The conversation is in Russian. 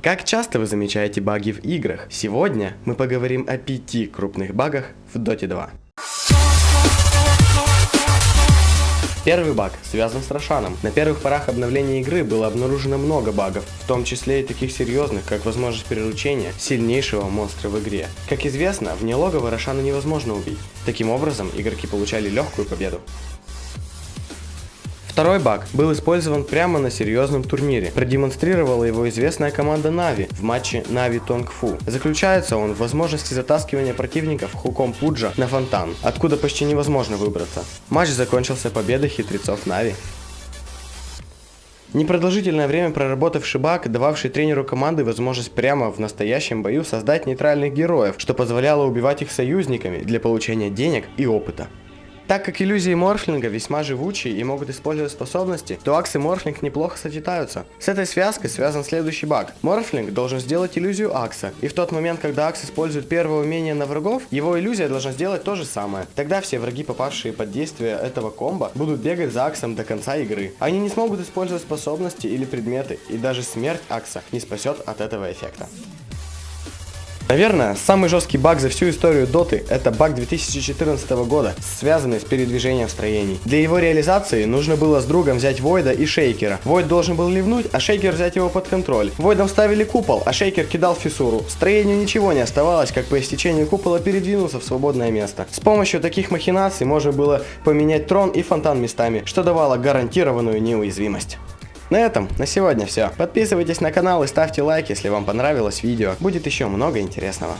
Как часто вы замечаете баги в играх? Сегодня мы поговорим о пяти крупных багах в Dota 2. Первый баг связан с Рошаном. На первых порах обновления игры было обнаружено много багов, в том числе и таких серьезных, как возможность приручения сильнейшего монстра в игре. Как известно, вне логова Рошана невозможно убить. Таким образом, игроки получали легкую победу. Второй баг был использован прямо на серьезном турнире. Продемонстрировала его известная команда Нави в матче Нави Тонг Фу. Заключается он в возможности затаскивания противников хуком Пуджа на фонтан, откуда почти невозможно выбраться. Матч закончился победой хитрецов Нави. Непродолжительное время проработавший баг, дававший тренеру команды возможность прямо в настоящем бою создать нейтральных героев, что позволяло убивать их союзниками для получения денег и опыта. Так как иллюзии морфлинга весьма живучие и могут использовать способности, то Акс и Морфлинг неплохо сочетаются. С этой связкой связан следующий баг. Морфлинг должен сделать иллюзию Акса, и в тот момент, когда Акс использует первое умение на врагов, его иллюзия должна сделать то же самое. Тогда все враги, попавшие под действие этого комбо, будут бегать за Аксом до конца игры. Они не смогут использовать способности или предметы, и даже смерть Акса не спасет от этого эффекта. Наверное, самый жесткий баг за всю историю Доты – это баг 2014 года, связанный с передвижением строений. Для его реализации нужно было с другом взять Войда и Шейкера. Войд должен был ливнуть, а Шейкер взять его под контроль. Войдом ставили купол, а Шейкер кидал фиссуру. Строению ничего не оставалось, как по истечению купола передвинуться в свободное место. С помощью таких махинаций можно было поменять трон и фонтан местами, что давало гарантированную неуязвимость. На этом на сегодня все. Подписывайтесь на канал и ставьте лайк, если вам понравилось видео. Будет еще много интересного.